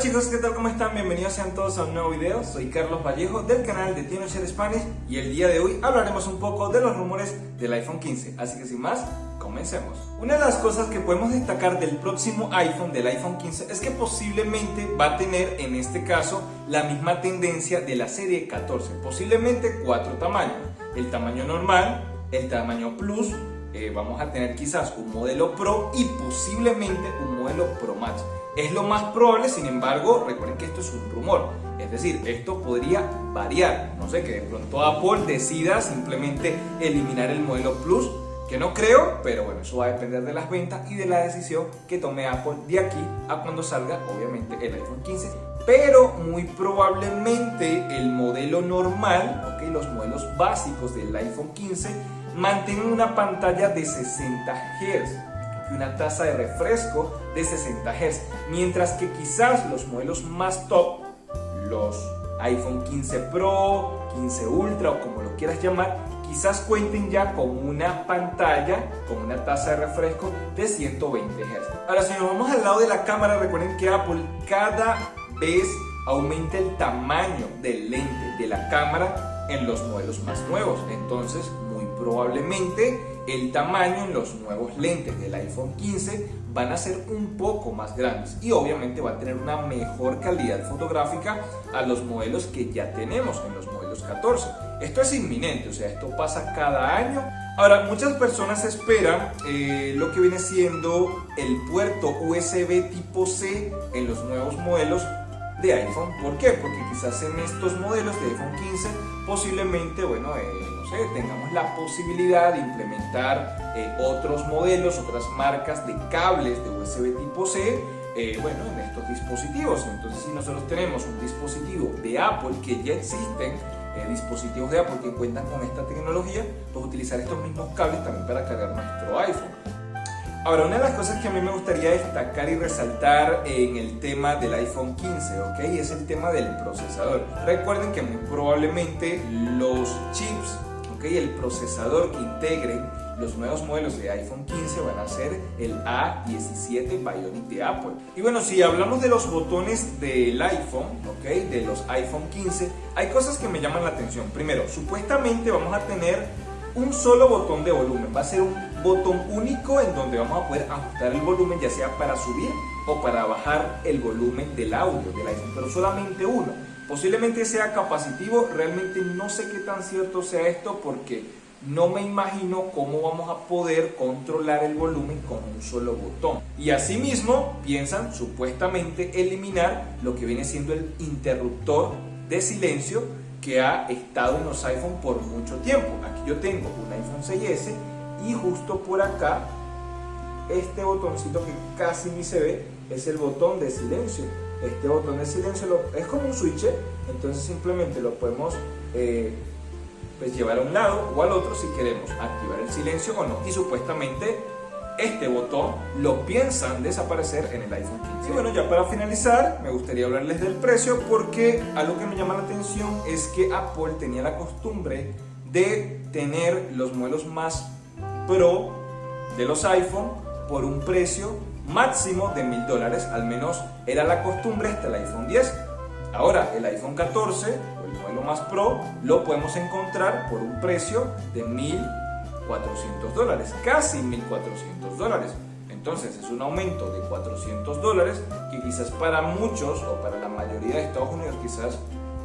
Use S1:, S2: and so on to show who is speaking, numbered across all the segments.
S1: Chicos, ¿qué tal? ¿Cómo están? Bienvenidos sean todos a un nuevo video. Soy Carlos Vallejo del canal de TinoShare Spanish y el día de hoy hablaremos un poco de los rumores del iPhone 15. Así que sin más, comencemos. Una de las cosas que podemos destacar del próximo iPhone, del iPhone 15, es que posiblemente va a tener en este caso la misma tendencia de la serie 14. Posiblemente cuatro tamaños. El tamaño normal, el tamaño Plus, eh, vamos a tener quizás un modelo Pro y posiblemente un modelo Pro Max. Es lo más probable, sin embargo, recuerden que esto es un rumor. Es decir, esto podría variar. No sé, que de pronto Apple decida simplemente eliminar el modelo Plus, que no creo, pero bueno, eso va a depender de las ventas y de la decisión que tome Apple de aquí a cuando salga, obviamente, el iPhone 15. Pero muy probablemente el modelo normal, okay, los modelos básicos del iPhone 15, mantengan una pantalla de 60 Hz y una tasa de refresco de 60 Hz, mientras que quizás los modelos más top, los iPhone 15 Pro, 15 Ultra o como lo quieras llamar, quizás cuenten ya con una pantalla con una tasa de refresco de 120 Hz. Ahora, si nos vamos al lado de la cámara, recuerden que Apple cada vez aumenta el tamaño del lente de la cámara en los modelos más nuevos. Entonces, probablemente el tamaño en los nuevos lentes del iPhone 15 van a ser un poco más grandes y obviamente va a tener una mejor calidad fotográfica a los modelos que ya tenemos en los modelos 14. Esto es inminente, o sea, esto pasa cada año. Ahora, muchas personas esperan eh, lo que viene siendo el puerto USB tipo C en los nuevos modelos de iPhone. ¿Por qué? Porque quizás en estos modelos de iPhone 15 posiblemente, bueno, eh, no sé, tengamos la posibilidad de implementar eh, otros modelos, otras marcas de cables de USB tipo C, eh, bueno, en estos dispositivos. Entonces, si nosotros tenemos un dispositivo de Apple que ya existen, dispositivos de Apple que cuentan con esta tecnología, pues utilizar estos mismos cables también para cargar nuestro iPhone. Ahora, una de las cosas que a mí me gustaría destacar y resaltar en el tema del iPhone 15, ¿ok? Es el tema del procesador. Recuerden que muy probablemente los chips, ¿ok? El procesador que integren los nuevos modelos de iPhone 15 van a ser el A17 Bionic de Apple. Y bueno, si hablamos de los botones del iPhone, ¿ok? De los iPhone 15, hay cosas que me llaman la atención. Primero, supuestamente vamos a tener un solo botón de volumen, va a ser un botón único en donde vamos a poder ajustar el volumen ya sea para subir o para bajar el volumen del audio del iPhone, pero solamente uno. Posiblemente sea capacitivo, realmente no sé qué tan cierto sea esto porque no me imagino cómo vamos a poder controlar el volumen con un solo botón. Y asimismo piensan supuestamente eliminar lo que viene siendo el interruptor de silencio que ha estado en los iPhone por mucho tiempo. Aquí yo tengo un iPhone 6S y justo por acá este botoncito que casi ni se ve es el botón de silencio. Este botón de silencio es como un switch, entonces simplemente lo podemos eh, pues llevar a un lado o al otro si queremos activar el silencio o no. Y supuestamente este botón lo piensan desaparecer en el iPhone 15. Y bueno, ya para finalizar, me gustaría hablarles del precio porque algo que me llama la atención es que Apple tenía la costumbre de tener los modelos más Pro de los iPhone por un precio máximo de mil dólares, al menos era la costumbre hasta el iPhone 10. Ahora, el iPhone 14 o el modelo más Pro lo podemos encontrar por un precio de mil 400 dólares, casi 1.400 dólares. Entonces es un aumento de 400 dólares que quizás para muchos o para la mayoría de Estados Unidos quizás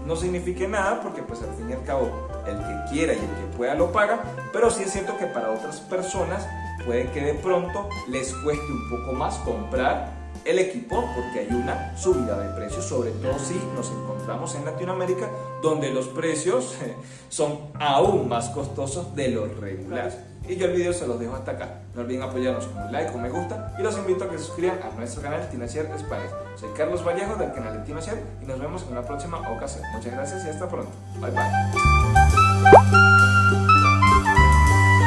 S1: no signifique nada porque pues al fin y al cabo el que quiera y el que pueda lo paga, pero sí es cierto que para otras personas puede que de pronto les cueste un poco más comprar el equipo porque hay una subida de precios, sobre todo si nos encontramos en Latinoamérica donde los precios son aún más costosos de los regulares. Y yo el video se los dejo hasta acá. No olviden apoyarnos con un like o me gusta y los invito a que se suscriban a nuestro canal Tinacier Spanish. Soy Carlos Vallejo del canal de Tinacier y nos vemos en una próxima ocasión. Muchas gracias y hasta pronto. Bye bye.